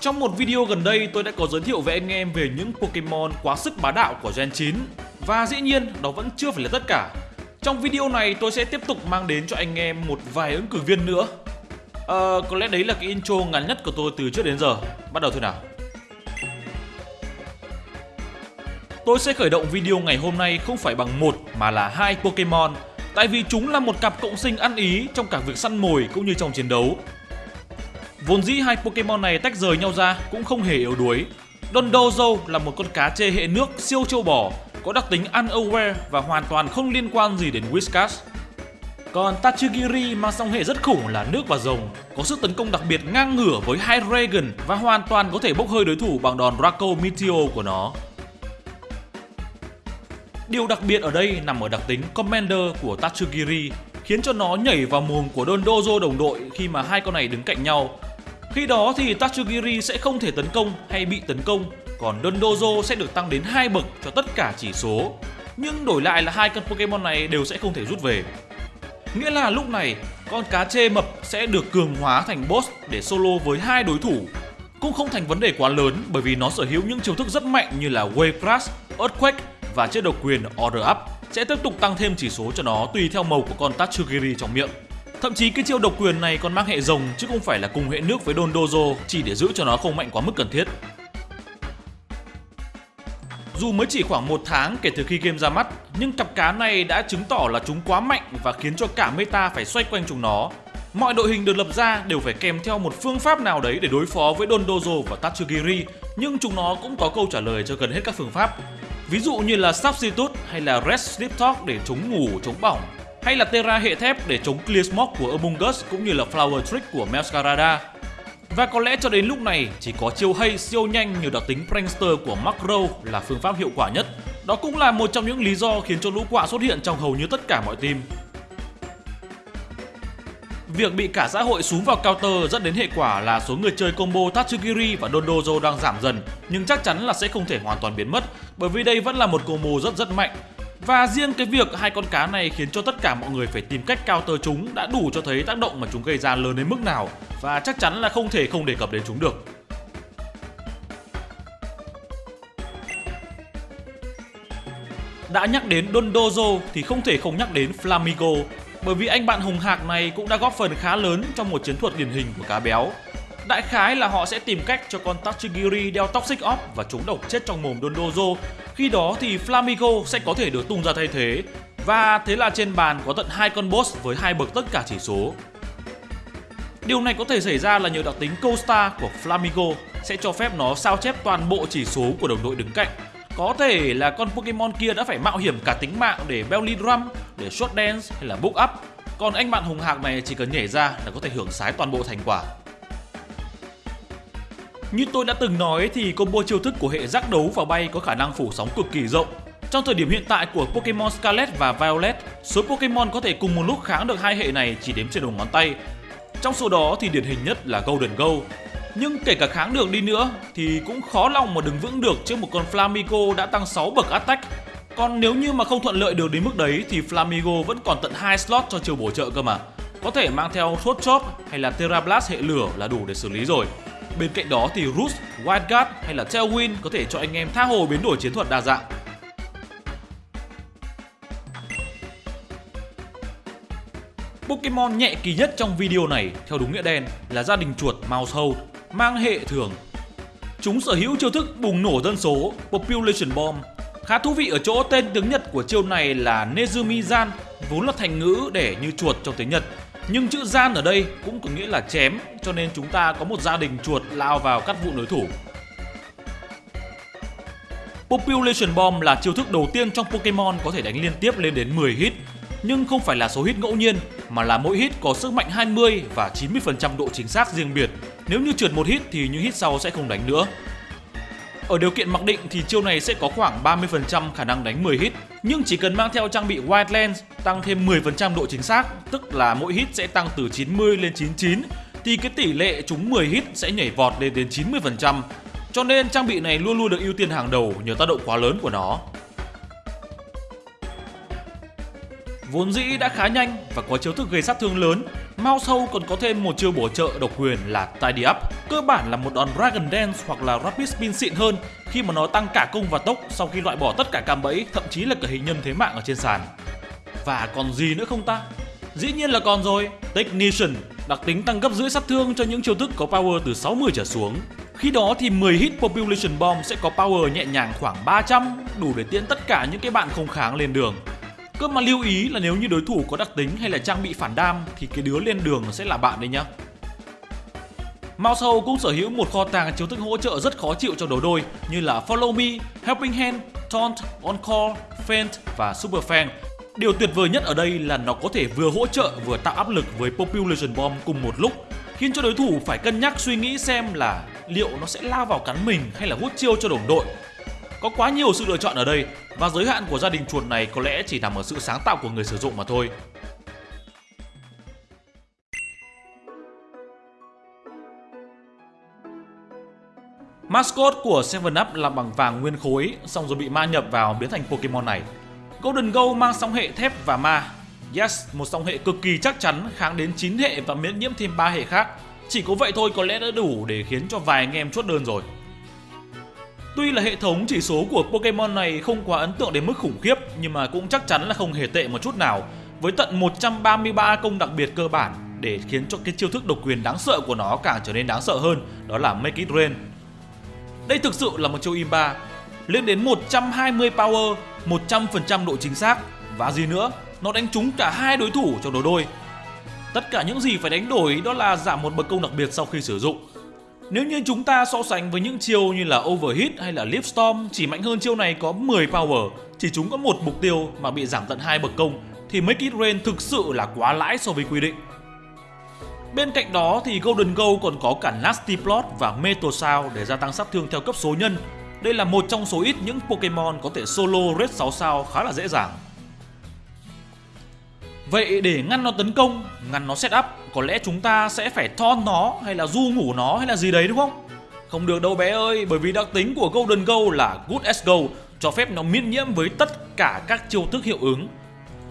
Trong một video gần đây tôi đã có giới thiệu với anh em về những Pokemon quá sức bá đạo của Gen 9 Và dĩ nhiên đó vẫn chưa phải là tất cả. Trong video này tôi sẽ tiếp tục mang đến cho anh em một vài ứng cử viên nữa. Ờ, có lẽ đấy là cái intro ngắn nhất của tôi từ trước đến giờ. Bắt đầu thôi nào. Tôi sẽ khởi động video ngày hôm nay không phải bằng một mà là hai Pokemon. Tại vì chúng là một cặp cộng sinh ăn ý trong cả việc săn mồi cũng như trong chiến đấu. Vốn dĩ hai Pokemon này tách rời nhau ra cũng không hề yếu đuối. Dondozo là một con cá chê hệ nước siêu châu bò, có đặc tính unaware và hoàn toàn không liên quan gì đến Whiskas. Còn Tachigiri mang song hệ rất khủng là nước và rồng, có sức tấn công đặc biệt ngang ngửa với Hydreigon và hoàn toàn có thể bốc hơi đối thủ bằng đòn Draco Meteor của nó. Điều đặc biệt ở đây nằm ở đặc tính Commander của Tachigiri, khiến cho nó nhảy vào mồm của Dondozo đồng đội khi mà hai con này đứng cạnh nhau khi đó thì Tatsugiri sẽ không thể tấn công hay bị tấn công, còn Dondozo sẽ được tăng đến 2 bậc cho tất cả chỉ số. Nhưng đổi lại là hai con Pokemon này đều sẽ không thể rút về. Nghĩa là lúc này, con cá chê mập sẽ được cường hóa thành boss để solo với hai đối thủ. Cũng không thành vấn đề quá lớn bởi vì nó sở hữu những chiêu thức rất mạnh như là Wave Crash, Earthquake và chế độc quyền Order Up sẽ tiếp tục tăng thêm chỉ số cho nó tùy theo màu của con Tatsugiri trong miệng. Thậm chí cái chiêu độc quyền này còn mang hệ rồng chứ không phải là cùng hệ nước với Dondozo chỉ để giữ cho nó không mạnh quá mức cần thiết. Dù mới chỉ khoảng một tháng kể từ khi game ra mắt, nhưng cặp cá này đã chứng tỏ là chúng quá mạnh và khiến cho cả meta phải xoay quanh chúng nó. Mọi đội hình được lập ra đều phải kèm theo một phương pháp nào đấy để đối phó với Dondozo và Tatsugiri, nhưng chúng nó cũng có câu trả lời cho gần hết các phương pháp. Ví dụ như là Substitute hay là Rest Sleep Talk để chống ngủ, chống bỏng, hay là Terra hệ thép để chống Clear Smoke của Amungus cũng như là Flower Trick của Melskarada. Và có lẽ cho đến lúc này, chỉ có chiêu hay, siêu nhanh như đặc tính Prankster của Macro là phương pháp hiệu quả nhất. Đó cũng là một trong những lý do khiến cho lũ quạ xuất hiện trong hầu như tất cả mọi team. Việc bị cả xã hội xuống vào counter dẫn đến hệ quả là số người chơi combo Tatsugiri và Dondozo đang giảm dần, nhưng chắc chắn là sẽ không thể hoàn toàn biến mất, bởi vì đây vẫn là một combo rất rất mạnh và riêng cái việc hai con cá này khiến cho tất cả mọi người phải tìm cách counter chúng đã đủ cho thấy tác động mà chúng gây ra lớn đến mức nào và chắc chắn là không thể không đề cập đến chúng được. Đã nhắc đến Dondozo thì không thể không nhắc đến Flamigo, bởi vì anh bạn hùng hạc này cũng đã góp phần khá lớn trong một chiến thuật điển hình của cá béo Đại khái là họ sẽ tìm cách cho con Tachigiri đeo Toxic Orb và chúng độc chết trong mồm Dondozo. Khi đó thì Flamigo sẽ có thể được tung ra thay thế. Và thế là trên bàn có tận hai con boss với hai bậc tất cả chỉ số. Điều này có thể xảy ra là nhờ đặc tính Costa của Flamigo sẽ cho phép nó sao chép toàn bộ chỉ số của đồng đội đứng cạnh. Có thể là con Pokemon kia đã phải mạo hiểm cả tính mạng để Belly Drum, để Shot Dance hay là Book Up. Còn anh bạn hùng hạc này chỉ cần nhảy ra là có thể hưởng sái toàn bộ thành quả. Như tôi đã từng nói thì combo chiêu thức của hệ giác đấu và bay có khả năng phủ sóng cực kỳ rộng. Trong thời điểm hiện tại của Pokemon Scarlet và Violet, số Pokemon có thể cùng một lúc kháng được hai hệ này chỉ đếm trên đầu ngón tay. Trong số đó thì điển hình nhất là Golden Go. Nhưng kể cả kháng được đi nữa thì cũng khó lòng mà đứng vững được trước một con Flamigo đã tăng 6 bậc attack. Còn nếu như mà không thuận lợi được đến mức đấy thì Flamigo vẫn còn tận 2 slot cho chiều bổ trợ cơ mà. Có thể mang theo Thốt Chop hay là Terra Blast hệ lửa là đủ để xử lý rồi. Bên cạnh đó thì Roost, Wildcard hay là Tailwind có thể cho anh em tha hồ biến đổi chiến thuật đa dạng. Pokemon nhẹ kỳ nhất trong video này theo đúng nghĩa đen là gia đình chuột Mousehold mang hệ thường. Chúng sở hữu chiêu thức bùng nổ dân số Population Bomb. Khá thú vị ở chỗ tên tiếng Nhật của chiêu này là Nezumi-zan, vốn là thành ngữ để như chuột trong tiếng Nhật nhưng chữ gian ở đây cũng có nghĩa là chém, cho nên chúng ta có một gia đình chuột lao vào cắt vụ đối thủ. Population Bomb là chiêu thức đầu tiên trong Pokemon có thể đánh liên tiếp lên đến 10 hit nhưng không phải là số hit ngẫu nhiên, mà là mỗi hit có sức mạnh 20 và 90% độ chính xác riêng biệt. Nếu như trượt một hit thì những hit sau sẽ không đánh nữa. Ở điều kiện mặc định thì chiêu này sẽ có khoảng 30% khả năng đánh 10 hit, nhưng chỉ cần mang theo trang bị wide Lens tăng thêm 10% độ chính xác, tức là mỗi hit sẽ tăng từ 90 lên 99, thì cái tỷ lệ trúng 10 hit sẽ nhảy vọt lên đến 90%. Cho nên trang bị này luôn luôn được ưu tiên hàng đầu nhờ tác động quá lớn của nó. Vốn dĩ đã khá nhanh và có chiêu thức gây sát thương lớn, Mao sâu còn có thêm một chiêu bổ trợ độc quyền là Tidy Up. Cơ bản là một đòn Dragon Dance hoặc là Rapid Spin xịn hơn khi mà nó tăng cả cung và tốc sau khi loại bỏ tất cả cam bẫy, thậm chí là cả hình nhân thế mạng ở trên sàn. Và còn gì nữa không ta? Dĩ nhiên là còn rồi, Technician, đặc tính tăng gấp rưỡi sát thương cho những chiêu thức có power từ 60 trở xuống. Khi đó thì 10 hit Population Bomb sẽ có power nhẹ nhàng khoảng 300, đủ để tiễn tất cả những cái bạn không kháng lên đường. Cơ mà lưu ý là nếu như đối thủ có đặc tính hay là trang bị phản đam thì cái đứa lên đường sẽ là bạn đấy nhá. Mao sâu cũng sở hữu một kho tàng chiếu thức hỗ trợ rất khó chịu cho đối đôi như là Follow Me, Helping Hand, Taunt, On Call, Feint và Super Fan. Điều tuyệt vời nhất ở đây là nó có thể vừa hỗ trợ vừa tạo áp lực với Population Bomb cùng một lúc khiến cho đối thủ phải cân nhắc suy nghĩ xem là liệu nó sẽ lao vào cắn mình hay là hút chiêu cho đồng đội. Có quá nhiều sự lựa chọn ở đây và giới hạn của gia đình chuột này có lẽ chỉ nằm ở sự sáng tạo của người sử dụng mà thôi. Mascot của 7up là bằng vàng nguyên khối, xong rồi bị ma nhập vào biến thành Pokemon này. Golden Go mang song hệ thép và ma. Yes, một song hệ cực kỳ chắc chắn kháng đến 9 hệ và miễn nhiễm thêm 3 hệ khác. Chỉ có vậy thôi có lẽ đã đủ để khiến cho vài anh em chốt đơn rồi. Tuy là hệ thống chỉ số của Pokemon này không quá ấn tượng đến mức khủng khiếp nhưng mà cũng chắc chắn là không hề tệ một chút nào với tận 133 công đặc biệt cơ bản để khiến cho cái chiêu thức độc quyền đáng sợ của nó càng trở nên đáng sợ hơn đó là Make It Rain. Đây thực sự là một chiêu Imba lên đến 120 power, 100% độ chính xác và gì nữa, nó đánh trúng cả hai đối thủ trong đồ đôi. Tất cả những gì phải đánh đổi đó là giảm một bậc công đặc biệt sau khi sử dụng nếu như chúng ta so sánh với những chiêu như là Overheat hay là Leap Storm chỉ mạnh hơn chiêu này có 10 power, chỉ chúng có một mục tiêu mà bị giảm tận hai bậc công thì Make It Rain thực sự là quá lãi so với quy định. Bên cạnh đó thì Golden Go còn có cả Nasty Plot và Metal Sound để gia tăng sát thương theo cấp số nhân. Đây là một trong số ít những Pokemon có thể solo Red 6 sao khá là dễ dàng. Vậy để ngăn nó tấn công, ngăn nó set up, có lẽ chúng ta sẽ phải thon nó hay là du ngủ nó hay là gì đấy đúng không? Không được đâu bé ơi, bởi vì đặc tính của Golden Go là Good as Go, cho phép nó miễn nhiễm với tất cả các chiêu thức hiệu ứng.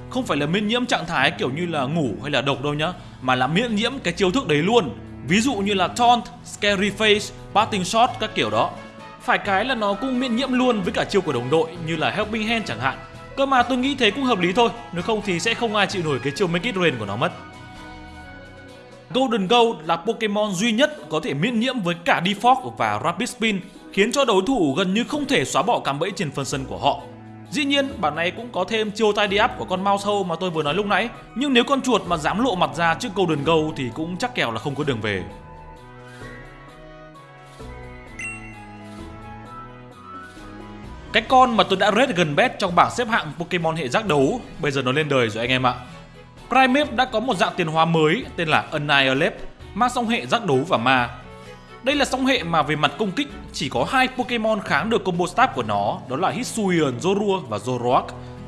Không phải là miễn nhiễm trạng thái kiểu như là ngủ hay là độc đâu nhá, mà là miễn nhiễm cái chiêu thức đấy luôn. Ví dụ như là Taunt, Scary Face, Parting Shot các kiểu đó. Phải cái là nó cũng miễn nhiễm luôn với cả chiêu của đồng đội như là Helping Hand chẳng hạn Cơ mà tôi nghĩ thế cũng hợp lý thôi Nếu không thì sẽ không ai chịu nổi cái chiêu Make It Rain của nó mất Golden Gold là Pokemon duy nhất có thể miễn nhiễm với cả Defog và Rapid Spin khiến cho đối thủ gần như không thể xóa bỏ cạm bẫy trên phần sân của họ. Dĩ nhiên, bản này cũng có thêm chiêu tidy up của con mouse hole mà tôi vừa nói lúc nãy, nhưng nếu con chuột mà dám lộ mặt ra trước Golden Gold thì cũng chắc kèo là không có đường về. Cái con mà tôi đã rate gần best trong bảng xếp hạng Pokemon hệ giác đấu, Bây giờ nó lên đời rồi anh em ạ. Primeape đã có một dạng tiền hóa mới, tên là Annihilate, Mang song hệ giác đấu và ma. Đây là song hệ mà về mặt công kích, chỉ có hai Pokemon kháng được combo stab của nó, Đó là Hisuian Zorua và Zoroark.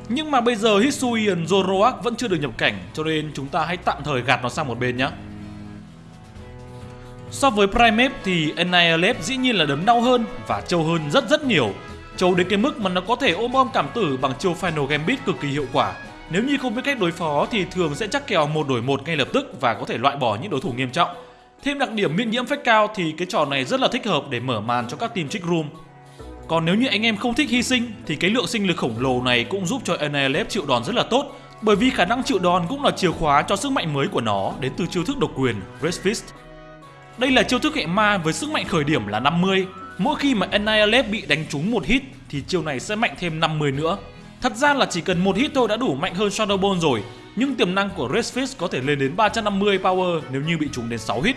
Nhưng mà bây giờ Hisuian Zoroark vẫn chưa được nhập cảnh, Cho nên chúng ta hãy tạm thời gạt nó sang một bên nhé So với Primeape thì Annihilate dĩ nhiên là đấm đau hơn và trâu hơn rất rất nhiều. Trâu đến cái mức mà nó có thể ôm bom cảm tử bằng chiêu Final Gambit cực kỳ hiệu quả. Nếu như không biết cách đối phó thì thường sẽ chắc kèo một đổi một ngay lập tức và có thể loại bỏ những đối thủ nghiêm trọng. Thêm đặc điểm miễn nhiễm phách cao thì cái trò này rất là thích hợp để mở màn cho các team trick room. Còn nếu như anh em không thích hy sinh thì cái lượng sinh lực khổng lồ này cũng giúp cho NLF chịu đòn rất là tốt, bởi vì khả năng chịu đòn cũng là chìa khóa cho sức mạnh mới của nó đến từ chiêu thức độc quyền Red Fist. Đây là chiêu thức hệ ma với sức mạnh khởi điểm là 50 Mỗi khi mà Annihilate bị đánh trúng một hit thì chiêu này sẽ mạnh thêm 50 nữa. Thật ra là chỉ cần một hit thôi đã đủ mạnh hơn Shadow Ball rồi, nhưng tiềm năng của Red Fist có thể lên đến 350 power nếu như bị trúng đến 6 hit.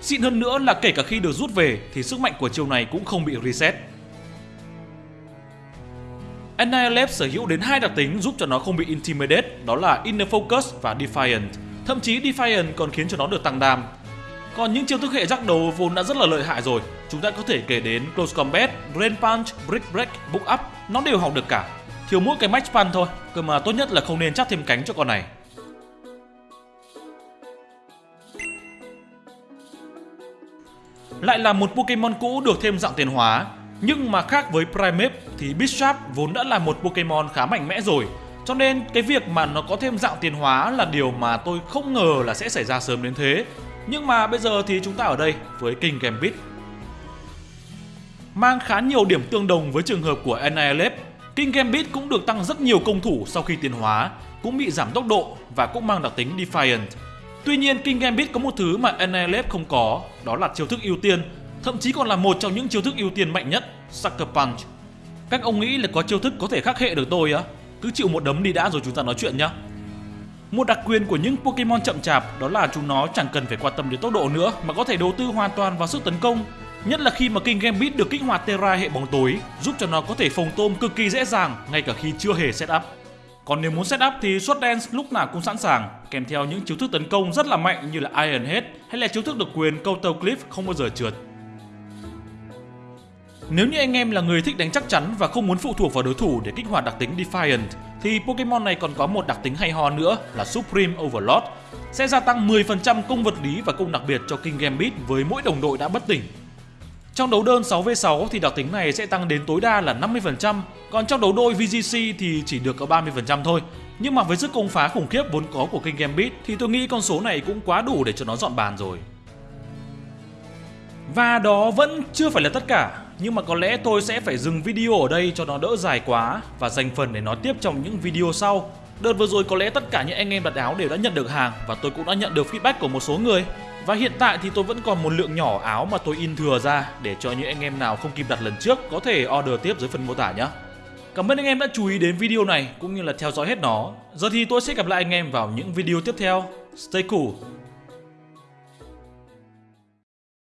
Xịn hơn nữa là kể cả khi được rút về thì sức mạnh của chiêu này cũng không bị reset. Annihilate sở hữu đến hai đặc tính giúp cho nó không bị intimidate, đó là Inner Focus và Defiant. Thậm chí Defiant còn khiến cho nó được tăng đam, còn những chiêu thức hệ giác đấu vốn đã rất là lợi hại rồi, chúng ta có thể kể đến Close Combat, Rain Punch, Brick Break, Book Up, nó đều học được cả. Thiếu mỗi cái Match Punch thôi, cơ mà tốt nhất là không nên chắc thêm cánh cho con này. Lại là một Pokemon cũ được thêm dạng tiền hóa, nhưng mà khác với Primeape thì bisharp vốn đã là một Pokemon khá mạnh mẽ rồi. Cho nên cái việc mà nó có thêm dạng tiền hóa là điều mà tôi không ngờ là sẽ xảy ra sớm đến thế. Nhưng mà bây giờ thì chúng ta ở đây với King Gambit. Mang khá nhiều điểm tương đồng với trường hợp của Annihilate, King Gambit cũng được tăng rất nhiều công thủ sau khi tiến hóa, cũng bị giảm tốc độ và cũng mang đặc tính Defiant. Tuy nhiên King Gambit có một thứ mà Annihilate không có, đó là chiêu thức ưu tiên, thậm chí còn là một trong những chiêu thức ưu tiên mạnh nhất, Sucker Punch. Các ông nghĩ là có chiêu thức có thể khắc hệ được tôi á? Cứ chịu một đấm đi đã rồi chúng ta nói chuyện nhá. Một đặc quyền của những Pokemon chậm chạp đó là chúng nó chẳng cần phải quan tâm đến tốc độ nữa mà có thể đầu tư hoàn toàn vào sức tấn công. Nhất là khi mà King Gambit được kích hoạt Terra hệ bóng tối, giúp cho nó có thể phòng tôm cực kỳ dễ dàng ngay cả khi chưa hề setup. Còn nếu muốn setup thì Sword Dance lúc nào cũng sẵn sàng, kèm theo những chiêu thức tấn công rất là mạnh như là Iron Head hay là chiêu thức độc quyền Counter Cliff không bao giờ trượt. Nếu như anh em là người thích đánh chắc chắn và không muốn phụ thuộc vào đối thủ để kích hoạt đặc tính Defiant thì Pokemon này còn có một đặc tính hay ho nữa là Supreme Overload sẽ gia tăng 10% công vật lý và công đặc biệt cho King Gambit với mỗi đồng đội đã bất tỉnh. Trong đấu đơn 6v6 thì đặc tính này sẽ tăng đến tối đa là 50%, còn trong đấu đôi VGC thì chỉ được có 30% thôi. Nhưng mà với sức công phá khủng khiếp vốn có của King Gambit thì tôi nghĩ con số này cũng quá đủ để cho nó dọn bàn rồi. Và đó vẫn chưa phải là tất cả, nhưng mà có lẽ tôi sẽ phải dừng video ở đây cho nó đỡ dài quá và dành phần để nói tiếp trong những video sau. Đợt vừa rồi có lẽ tất cả những anh em đặt áo đều đã nhận được hàng và tôi cũng đã nhận được feedback của một số người. Và hiện tại thì tôi vẫn còn một lượng nhỏ áo mà tôi in thừa ra để cho những anh em nào không kịp đặt lần trước có thể order tiếp dưới phần mô tả nhé. Cảm ơn anh em đã chú ý đến video này cũng như là theo dõi hết nó. Giờ thì tôi sẽ gặp lại anh em vào những video tiếp theo. Stay cool!